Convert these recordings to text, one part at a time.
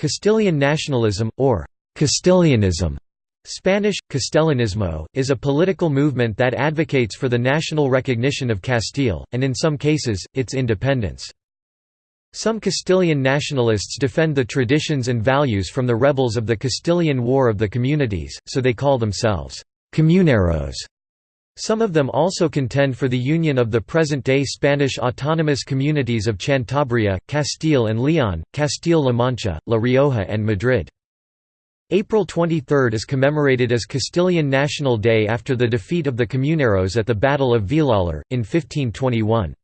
Castilian nationalism, or Castilianism Spanish, Castellanismo, is a political movement that advocates for the national recognition of Castile, and in some cases, its independence. Some Castilian nationalists defend the traditions and values from the rebels of the Castilian War of the Communities, so they call themselves «comuneros». Some of them also contend for the union of the present-day Spanish autonomous communities of Cantabria, Castile and Leon, Castile-La Mancha, La Rioja and Madrid. April 23 is commemorated as Castilian National Day after the defeat of the Comuneros at the Battle of Villalar, in 1521.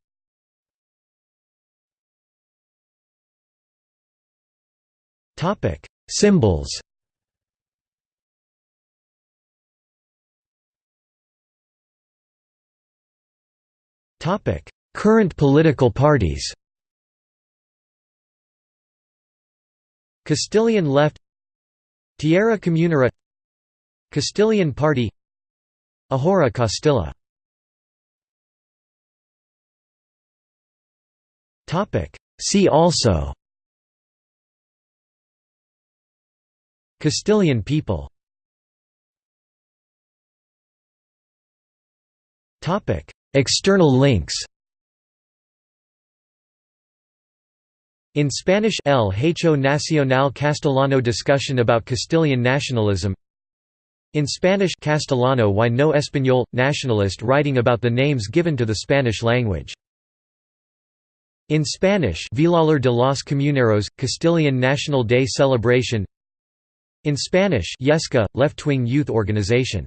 Symbols Current political parties Castilian Left Tierra Comunera Castilian Party Ahora Castilla See also Castilian people External links. In Spanish El Hecho Nacional Castellano Discussion about Castilian nationalism. In Spanish Castellano Why no Español – Nationalist writing about the names given to the Spanish language. In Spanish Villalar de los Comuneros – Castilian National Day Celebration. In Spanish Yesca – Left-wing youth organization